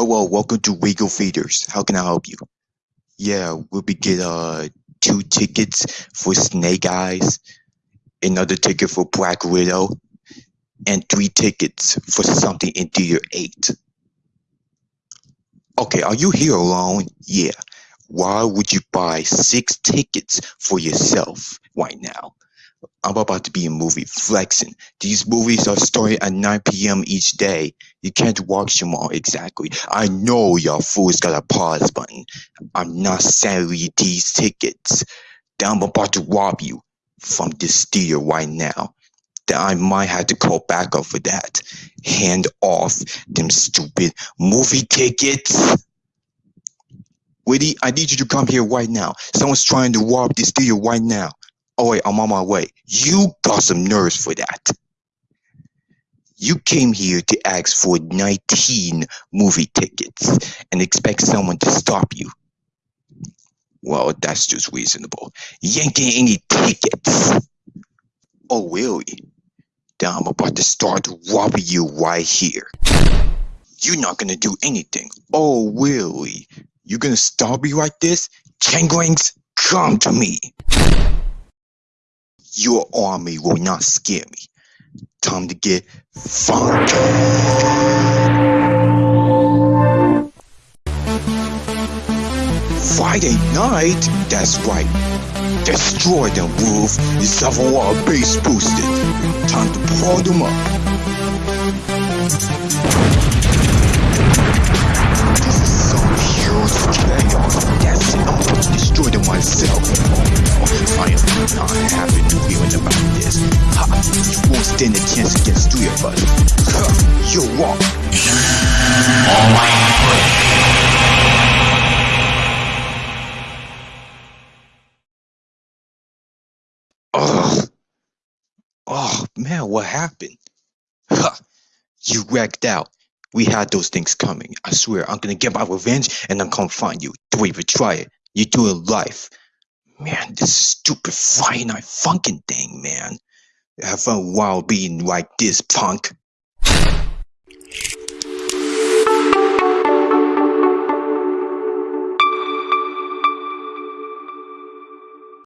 Hello, welcome to Regal Theaters. How can I help you? Yeah, we'll be get uh two tickets for Snake Eyes, another ticket for Black Widow, and three tickets for something in Theater 8. Okay, are you here alone? Yeah. Why would you buy six tickets for yourself right now? I'm about to be in movie flexing. These movies are starting at 9 p.m. each day. You can't watch them all exactly. I know y'all fools got a pause button. I'm not selling these tickets. Then I'm about to rob you from this theater right now. Then I might have to call back up for that. Hand off them stupid movie tickets. Woody, I need you to come here right now. Someone's trying to rob this theater right now. Oh wait, oh, I'm on my way. You got some nerves for that. You came here to ask for 19 movie tickets and expect someone to stop you. Well, that's just reasonable. You ain't getting any tickets. Oh, really? Then I'm about to start robbing you right here. You're not gonna do anything. Oh, really? You're gonna stop me like this? Changlings, come to me. Your army will not scare me. Time to get funky. Friday night? That's right. Destroy them, Wolf. The War base boosted. Time to blow them up. This is some huge chaos. That's it. To destroy them myself. I am not happy won't stand a chance against three of us. Ha, you'll walk. Ugh. Oh man, what happened? Ha! You wrecked out. We had those things coming. I swear, I'm gonna get my revenge and I'm gonna find you. Don't even try it. You do it life. Man, this stupid Friday Night Funkin' thing, man. Have fun while being like this, punk.